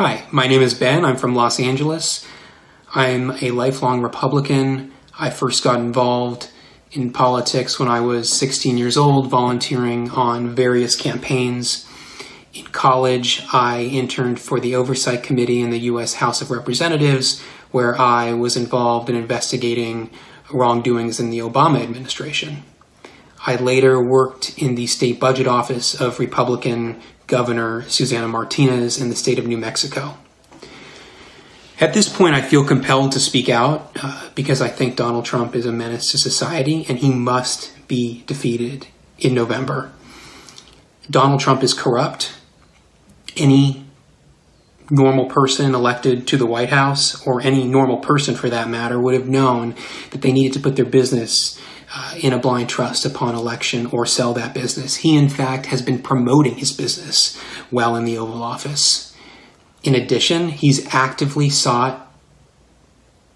Hi, my name is Ben. I'm from Los Angeles. I'm a lifelong Republican. I first got involved in politics when I was 16 years old, volunteering on various campaigns. In college, I interned for the Oversight Committee in the U.S. House of Representatives, where I was involved in investigating wrongdoings in the Obama administration. I later worked in the state budget office of Republican Governor Susana Martinez in the state of New Mexico. At this point, I feel compelled to speak out uh, because I think Donald Trump is a menace to society and he must be defeated in November. Donald Trump is corrupt. Any normal person elected to the White House, or any normal person for that matter, would have known that they needed to put their business uh, in a blind trust upon election or sell that business. He, in fact, has been promoting his business while in the Oval Office. In addition, he's actively sought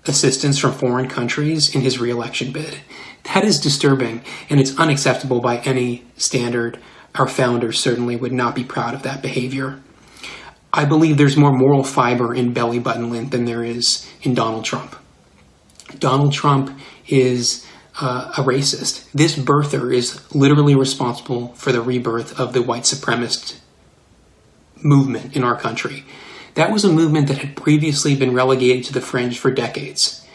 assistance from foreign countries in his reelection bid. That is disturbing, and it's unacceptable by any standard. Our founders certainly would not be proud of that behavior. I believe there's more moral fiber in Belly Button Lint than there is in Donald Trump. Donald Trump is uh, a racist. This birther is literally responsible for the rebirth of the white supremacist movement in our country. That was a movement that had previously been relegated to the fringe for decades.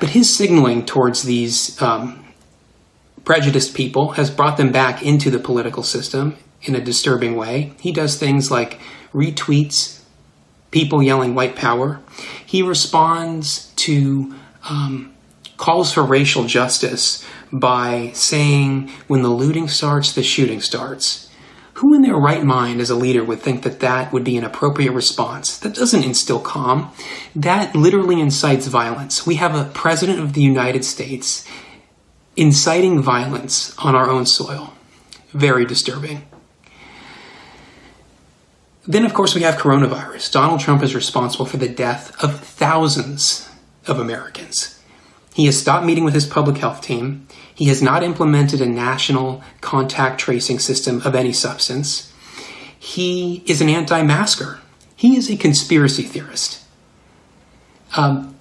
But his signaling towards these um, prejudiced people has brought them back into the political system in a disturbing way. He does things like retweets people yelling white power. He responds to um, calls for racial justice by saying when the looting starts, the shooting starts. Who in their right mind as a leader would think that that would be an appropriate response? That doesn't instill calm. That literally incites violence. We have a president of the United States inciting violence on our own soil. Very disturbing. Then, of course, we have coronavirus. Donald Trump is responsible for the death of thousands of Americans. He has stopped meeting with his public health team. He has not implemented a national contact tracing system of any substance. He is an anti masker. He is a conspiracy theorist. Um,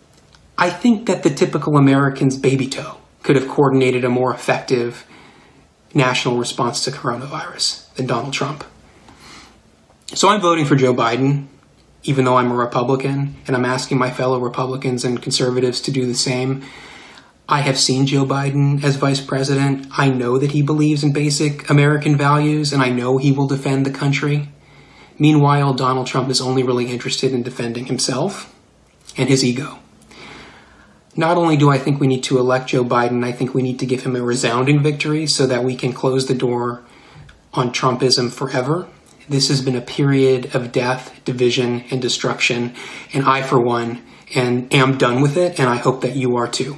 I think that the typical American's baby toe could have coordinated a more effective national response to coronavirus than Donald Trump. So I'm voting for Joe Biden, even though I'm a Republican, and I'm asking my fellow Republicans and conservatives to do the same. I have seen Joe Biden as vice president. I know that he believes in basic American values, and I know he will defend the country. Meanwhile, Donald Trump is only really interested in defending himself and his ego. Not only do I think we need to elect Joe Biden, I think we need to give him a resounding victory so that we can close the door on Trumpism forever. This has been a period of death, division, and destruction, and I, for one, and am done with it, and I hope that you are too.